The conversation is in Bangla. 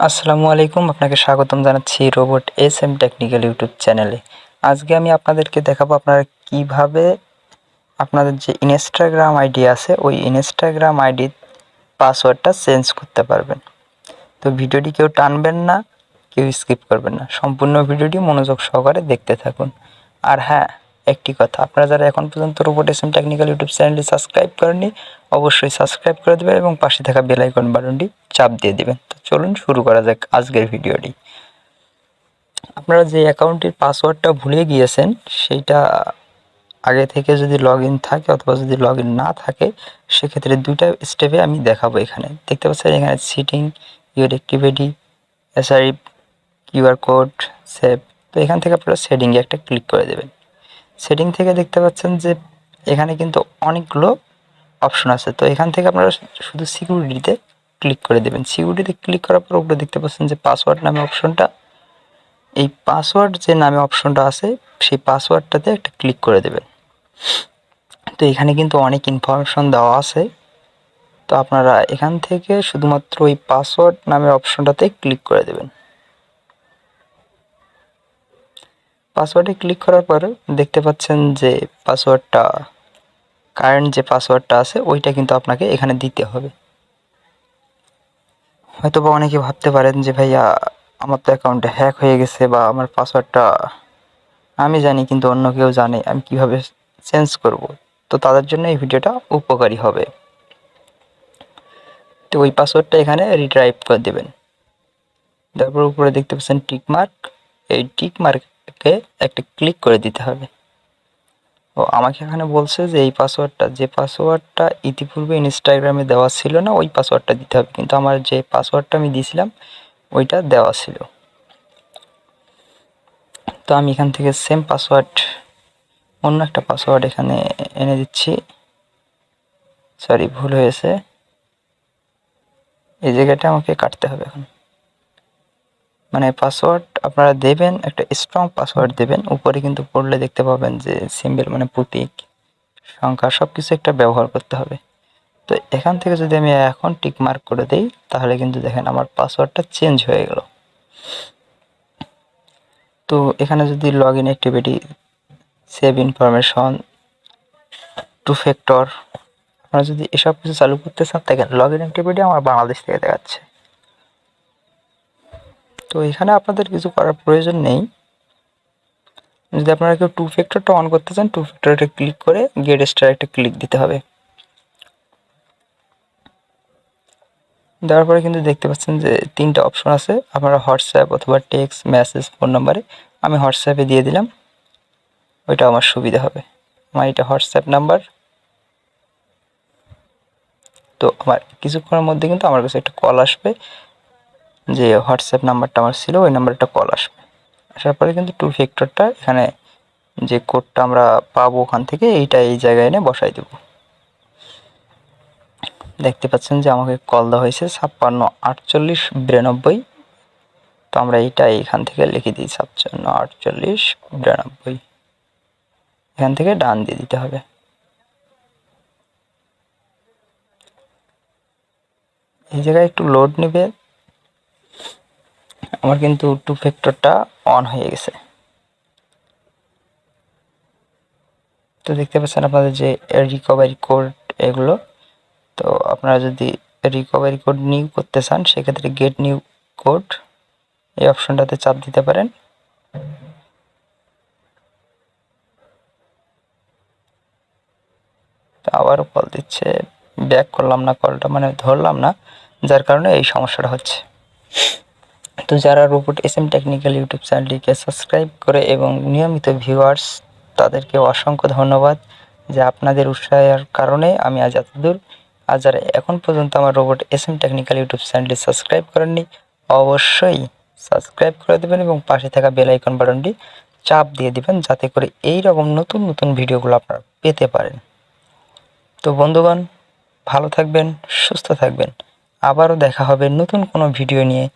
আসসালামু আলাইকুম, আপনাকে স্বাগতম জানাচ্ছি robot S M technical YouTube চ্যানেলে। আজকে আমি আপনাদেরকে দেখাবো আপনারা কীভাবে আপনাদের যে ইনস্টাগ্রাম আইডি আছে, ওই ইনস্টাগ্রাম আইডির পাসওয়ার্ডটা চেঞ্জ করতে পারবেন। তো ভিডিওটি কেউ টানবেন না, কেউ স্কিপ করবেন না। সম্পূর্ণ ভিডিওটি মনোযোগ সহকারে দেখতে থাকুন। আর হ্যাঁ একটি কথা। আপনারা যারা এখন পর্যন্ত robot S M technical YouTube চ্যানেলটি সাবস্ক্রাইব করেননি, অবশ্যই সাবস্ক্রাইব করে দেবেন এবং পাশে থাকা বেল আইকন বাটনটি চাপ দিয়ে দেবেন। তো চলুন শুরু করা যাক আজকের ভিডিওটি। আপনারা যে অ্যাকাউন্টের পাসওয়ার্ডটা ভুলে গিয়েছেন, সেইটা আগে থেকে যদি লগ থাকে অথবা যদি লগ না থাকে, সেক্ষেত্রে দুইটা স্টেপে আমি দেখাবো এখানে। দেখতে পাচ্ছেন এখানে setting your activity S I QR code save তো এখান থেকে আপনারা সেটিংয়ে একটা ক্লিক করে দেবেন। সেটিং থেকে দেখতে পাচ্ছেন যে এখানে কিন্তু অনেকগুলো অপশন আছে। তো এখান থেকে আপনারা শুধু সিকিউরিটিতে ক্লিক করে দেবেন। সিকিউরিটিতে ক্লিক করার পর উপরে দেখতে পাচ্ছেন যে পাসওয়ার্ড নামে অপশনটা এই পাসওয়ার্ড যে নামে অপশনটা আছে, সেই পাসওয়ার্ডটাতে একটা ক্লিক করে দেবেন। তো এখানে কিন্তু অনেক ইনফরমেশন দেওয়া আছে। তো আপনারা এখান থেকে শুধুমাত্র ওই পাসওয়ার্ড নামের অপশনটাতে ক্লিক করে দেবেন। পাসওয়ার্ডে ক্লিক করার পর দেখতে পাচ্ছেন যে পাসওয়ার্ডটা কারেন্ট যে পাসওয়ার্ডটা আছে, ওইটা কিন্তু আপনাকে এখানে দিতে হবে। হয়তো বা অনেকে ভাবতে পারেন যে, ভাইয়া, আমার তো অ্যাকাউন্টে হ্যাক হয়ে গেছে বা আমার পাসওয়ার্ডটা আমি জানি কিন্তু অন্য কেউ জানে, আমি কীভাবে চেঞ্জ করব? তো তাদের জন্য এই ভিডিওটা উপকারী হবে। তো ওই পাসওয়ার্ডটা এখানে রিট্রাইভ করে দেবেন। তারপর উপরে দেখতে পাচ্ছেন টিক মার্ক এই টিক মার্ককে একটা ক্লিক করে দিতে হবে। ও আমাকে এখানে বলছে যে এই পাসওয়ার্ডটা যে পাসওয়ার্ডটা ইতিপূর্বে ইনস্টাগ্রামে দেওয়া ছিল না, ওই পাসওয়ার্ডটা দিতে হবে। কিন্তু আমার যে পাসওয়ার্ডটা আমি দিয়েছিলাম, ওইটা দেওয়া ছিল। তো আমি এখান থেকে সেম পাসওয়ার্ড অন্য একটা পাসওয়ার্ড এখানে এনে দিচ্ছি। সরি ভুল হয়েছে। এই জায়গাটা আমাকে কাটতে হবে এখন। মানে পাসওয়ার্ড আপনারা দেবেন, একটা স্ট্রং পাসওয়ার্ড দেবেন, উপরে কিন্তু পড়লে দেখতে পাবেন যে সিম্বল মানে প্রতীক, সংখ্যা সব কিছু একটা ব্যবহার করতে হবে। তো এখান থেকে যদি আমি এখন টিক মার্ক করে দিই, তাহলে কিন্তু দেখেন আমার পাসওয়ার্ডটা চেঞ্জ হয়ে গেল। তো এখানে যদি log in activity save information two factor আপনারা যদি এসব কিছু চালু করতে চান, দেখেন লগ ইন অ্যাক্টিভিটি আমার বাংলাদেশ থেকে দেখাচ্ছে। তো এখানে আপনাদের কিছু করার প্রয়োজন নেই। যদি আপনারা কেউ টু ফ্যাক্টরটা অন করতে চান টু ফ্যাক্টরটা ক্লিক করে গেট স্টার একটা ক্লিক দিতে হবে। দেওয়ার পরে কিন্তু দেখতে পাচ্ছেন যে তিনটা অপশন আছে, আপনারা হোয়াটসঅ্যাপ অথবা টেক্সট মেসেজ ফোন নাম্বারে আমি হোয়াটসঅ্যাপে দিয়ে দিলাম ওইটা আমার সুবিধা হবে। আমার এটা হোয়াটসঅ্যাপ নাম্বার তো আমার কিছুক্ষণের মধ্যে কিন্তু আমার কাছে একটা কল আসবে। যে হোয়াটসঅ্যাপ নাম্বারটা আমার ছিল, ওই নাম্বারটা কল আসবে। আসার পরে কিন্তু টু ফ্যাক্টরটা এখানে যে কোডটা আমরা পাবো ওখান থেকে, এইটা এই জায়গায় এনে বসাই দেব। দেখতে পাচ্ছেন যে আমাকে কল দেওয়া হয়েছে ছাপ্পান্ন আটচল্লিশ বিরানব্বই। তো আমরা এইটা এইখান থেকে লিখে দিই, ছাপ্পান্ন আটচল্লিশ বিরানব্বই। এখান থেকে ডান দিয়ে দিতে হবে। এই জায়গায় একটু লোড নেবে। আমার কিন্তু টু ফ্যাক্টরটা অন হয়ে গেছে। তো দেখতে পাচ্ছেন আপনাদের যে রিকভারি কোড এগুলো। তো আপনারা যদি রিকভারি কোড নিউ করতে চান, সেক্ষেত্রে গেট নিউ কোড এই অপশনটাতে চাপ দিতে পারেন। আবারও কল দিচ্ছে ব্যাক করলাম না কলটা মানে ধরলাম না, যার কারণে এই সমস্যাটা হচ্ছে। তো যারা robot S M technical YouTube চ্যানেলটিকে সাবস্ক্রাইব করে এবং নিয়মিত ভিউয়ার্স তাদেরকে অসংখ্য ধন্যবাদ যে আপনাদের উৎসাহের কারণে আমি আজ এতদূর। আর যারা এখন পর্যন্ত আমার robot S M technical YouTube চ্যানেলটি সাবস্ক্রাইব করেননি, অবশ্যই সাবস্ক্রাইব করে দেবেন এবং পাশে থাকা বেল আইকন বাটনটি চাপ দিয়ে দিবেন যাতে করে এই রকম নতুন নতুন ভিডিওগুলো আপনারা পেতে পারেন। তো বন্ধুগণ, ভালো থাকবেন, সুস্থ থাকবেন। আবারও দেখা হবে নতুন কোনো ভিডিও নিয়ে।